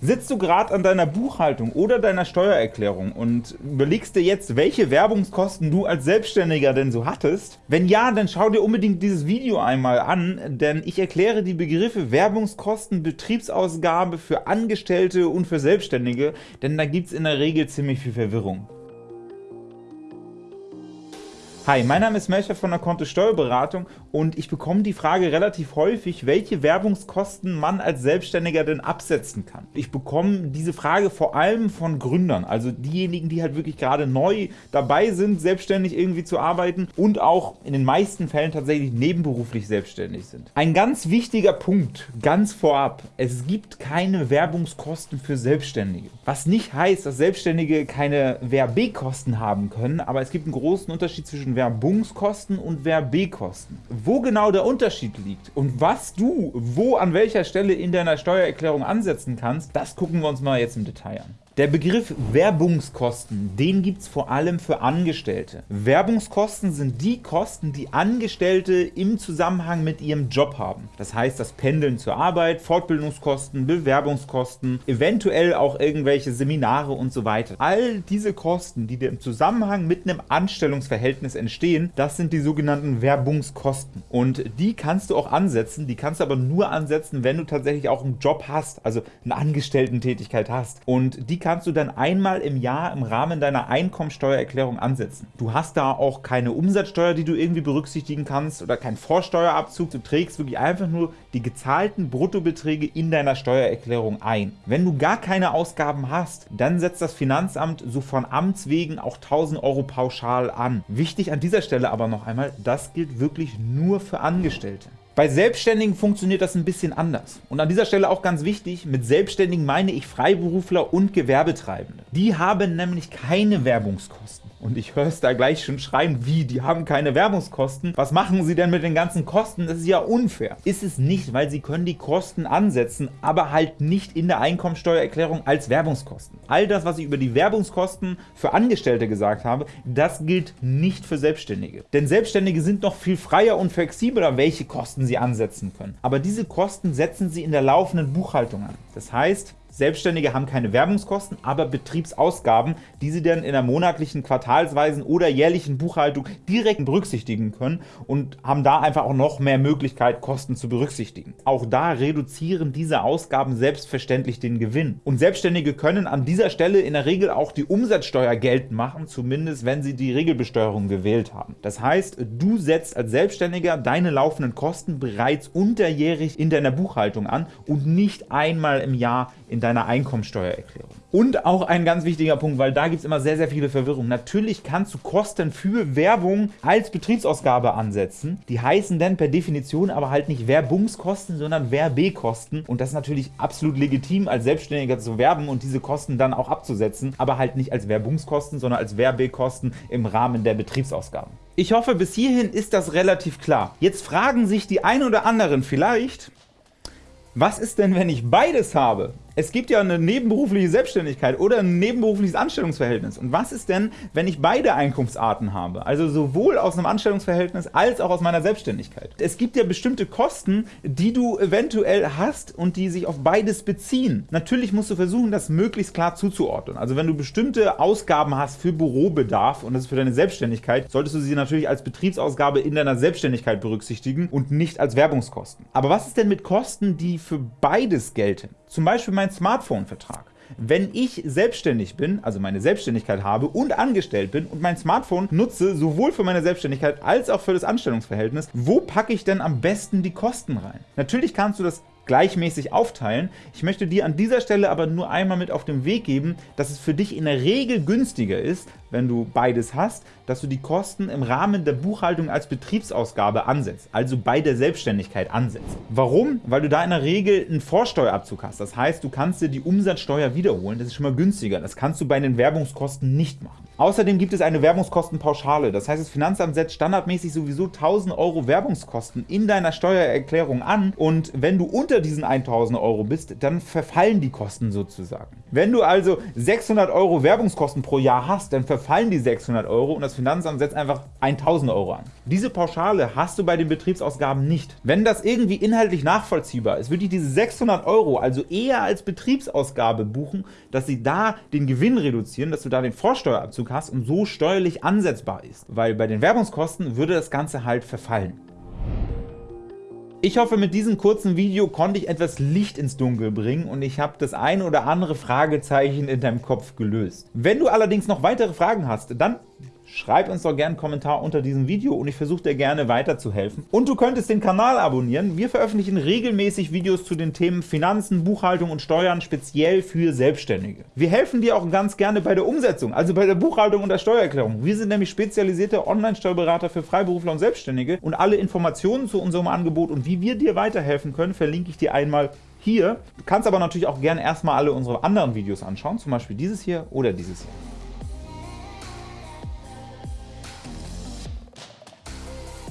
Sitzt du gerade an deiner Buchhaltung oder deiner Steuererklärung und überlegst dir jetzt, welche Werbungskosten du als Selbstständiger denn so hattest? Wenn ja, dann schau dir unbedingt dieses Video einmal an, denn ich erkläre die Begriffe Werbungskosten, Betriebsausgabe für Angestellte und für Selbstständige, denn da gibt es in der Regel ziemlich viel Verwirrung. Hi, mein Name ist Melcher von der Konto Steuerberatung und ich bekomme die Frage relativ häufig, welche Werbungskosten man als Selbstständiger denn absetzen kann. Ich bekomme diese Frage vor allem von Gründern, also diejenigen, die halt wirklich gerade neu dabei sind, selbstständig irgendwie zu arbeiten und auch in den meisten Fällen tatsächlich nebenberuflich selbstständig sind. Ein ganz wichtiger Punkt, ganz vorab, es gibt keine Werbungskosten für Selbstständige. Was nicht heißt, dass Selbstständige keine Werbkosten haben können, aber es gibt einen großen Unterschied zwischen Werbungskosten und Werbkosten. Wo genau der Unterschied liegt und was du wo an welcher Stelle in deiner Steuererklärung ansetzen kannst, das gucken wir uns mal jetzt im Detail an. Der Begriff Werbungskosten, den gibt es vor allem für Angestellte. Werbungskosten sind die Kosten, die Angestellte im Zusammenhang mit ihrem Job haben. Das heißt, das Pendeln zur Arbeit, Fortbildungskosten, Bewerbungskosten, eventuell auch irgendwelche Seminare und so weiter. All diese Kosten, die dir im Zusammenhang mit einem Anstellungsverhältnis entstehen, das sind die sogenannten Werbungskosten. Und die kannst du auch ansetzen, die kannst du aber nur ansetzen, wenn du tatsächlich auch einen Job hast, also eine Angestellten-Tätigkeit hast. Und die kannst du dann einmal im Jahr im Rahmen deiner Einkommensteuererklärung ansetzen. Du hast da auch keine Umsatzsteuer, die du irgendwie berücksichtigen kannst oder keinen Vorsteuerabzug. Du trägst wirklich einfach nur die gezahlten Bruttobeträge in deiner Steuererklärung ein. Wenn du gar keine Ausgaben hast, dann setzt das Finanzamt so von Amts wegen auch 1000 Euro pauschal an. Wichtig an dieser Stelle aber noch einmal, das gilt wirklich nur für Angestellte. Bei Selbstständigen funktioniert das ein bisschen anders. Und an dieser Stelle auch ganz wichtig, mit Selbstständigen meine ich Freiberufler und Gewerbetreibende. Die haben nämlich keine Werbungskosten. Und ich höre es da gleich schon schreien, wie, die haben keine Werbungskosten. Was machen sie denn mit den ganzen Kosten? Das ist ja unfair. Ist es nicht, weil sie können die Kosten ansetzen, aber halt nicht in der Einkommensteuererklärung als Werbungskosten. All das, was ich über die Werbungskosten für Angestellte gesagt habe, das gilt nicht für Selbstständige. Denn Selbstständige sind noch viel freier und flexibler, welche Kosten sie ansetzen können. Aber diese Kosten setzen sie in der laufenden Buchhaltung an. Das heißt, Selbstständige haben keine Werbungskosten, aber Betriebsausgaben, die sie dann in der monatlichen, quartalsweisen oder jährlichen Buchhaltung direkt berücksichtigen können und haben da einfach auch noch mehr Möglichkeit, Kosten zu berücksichtigen. Auch da reduzieren diese Ausgaben selbstverständlich den Gewinn. Und Selbstständige können an dieser Stelle in der Regel auch die Umsatzsteuer geltend machen, zumindest wenn sie die Regelbesteuerung gewählt haben. Das heißt, du setzt als Selbstständiger deine laufenden Kosten bereits unterjährig in deiner Buchhaltung an und nicht einmal im Jahr in deiner deiner Einkommensteuererklärung. Und auch ein ganz wichtiger Punkt, weil da gibt es immer sehr, sehr viele Verwirrungen. Natürlich kannst du Kosten für Werbung als Betriebsausgabe ansetzen. Die heißen dann per Definition aber halt nicht Werbungskosten, sondern Werbekosten. Und das ist natürlich absolut legitim, als Selbstständiger zu werben und diese Kosten dann auch abzusetzen, aber halt nicht als Werbungskosten, sondern als Werbekosten im Rahmen der Betriebsausgaben. Ich hoffe, bis hierhin ist das relativ klar. Jetzt fragen sich die ein oder anderen vielleicht, was ist denn, wenn ich beides habe? Es gibt ja eine nebenberufliche Selbstständigkeit oder ein nebenberufliches Anstellungsverhältnis. Und was ist denn, wenn ich beide Einkunftsarten habe? Also sowohl aus einem Anstellungsverhältnis als auch aus meiner Selbstständigkeit. Es gibt ja bestimmte Kosten, die du eventuell hast und die sich auf beides beziehen. Natürlich musst du versuchen, das möglichst klar zuzuordnen. Also wenn du bestimmte Ausgaben hast für Bürobedarf und das ist für deine Selbstständigkeit, solltest du sie natürlich als Betriebsausgabe in deiner Selbstständigkeit berücksichtigen und nicht als Werbungskosten. Aber was ist denn mit Kosten, die für beides gelten? Zum Beispiel mein Smartphone-Vertrag. Wenn ich selbstständig bin, also meine Selbstständigkeit habe und angestellt bin und mein Smartphone nutze, sowohl für meine Selbstständigkeit als auch für das Anstellungsverhältnis, wo packe ich denn am besten die Kosten rein? Natürlich kannst du das gleichmäßig aufteilen. Ich möchte dir an dieser Stelle aber nur einmal mit auf den Weg geben, dass es für dich in der Regel günstiger ist, wenn du beides hast, dass du die Kosten im Rahmen der Buchhaltung als Betriebsausgabe ansetzt, also bei der Selbstständigkeit ansetzt. Warum? Weil du da in der Regel einen Vorsteuerabzug hast. Das heißt, du kannst dir die Umsatzsteuer wiederholen. Das ist schon mal günstiger. Das kannst du bei den Werbungskosten nicht machen. Außerdem gibt es eine Werbungskostenpauschale. Das heißt, das Finanzamt setzt standardmäßig sowieso 1000 Euro Werbungskosten in deiner Steuererklärung an und wenn du unter diesen 1000 Euro bist, dann verfallen die Kosten sozusagen. Wenn du also 600 Euro Werbungskosten pro Jahr hast, dann verfallen die 600 Euro und das Finanzamt setzt einfach 1000 Euro an. Diese Pauschale hast du bei den Betriebsausgaben nicht. Wenn das irgendwie inhaltlich nachvollziehbar ist, würde ich diese 600 Euro also eher als Betriebsausgabe buchen, dass sie da den Gewinn reduzieren, dass du da den Vorsteuerabzug hast und so steuerlich ansetzbar ist. Weil bei den Werbungskosten würde das Ganze halt verfallen. Ich hoffe, mit diesem kurzen Video konnte ich etwas Licht ins Dunkel bringen und ich habe das ein oder andere Fragezeichen in deinem Kopf gelöst. Wenn du allerdings noch weitere Fragen hast, dann Schreib uns doch gerne einen Kommentar unter diesem Video und ich versuche dir gerne weiterzuhelfen. Und du könntest den Kanal abonnieren. Wir veröffentlichen regelmäßig Videos zu den Themen Finanzen, Buchhaltung und Steuern, speziell für Selbstständige. Wir helfen dir auch ganz gerne bei der Umsetzung, also bei der Buchhaltung und der Steuererklärung. Wir sind nämlich spezialisierte Online-Steuerberater für Freiberufler und Selbstständige und alle Informationen zu unserem Angebot und wie wir dir weiterhelfen können, verlinke ich dir einmal hier. Du kannst aber natürlich auch gerne erstmal alle unsere anderen Videos anschauen, zum Beispiel dieses hier oder dieses hier.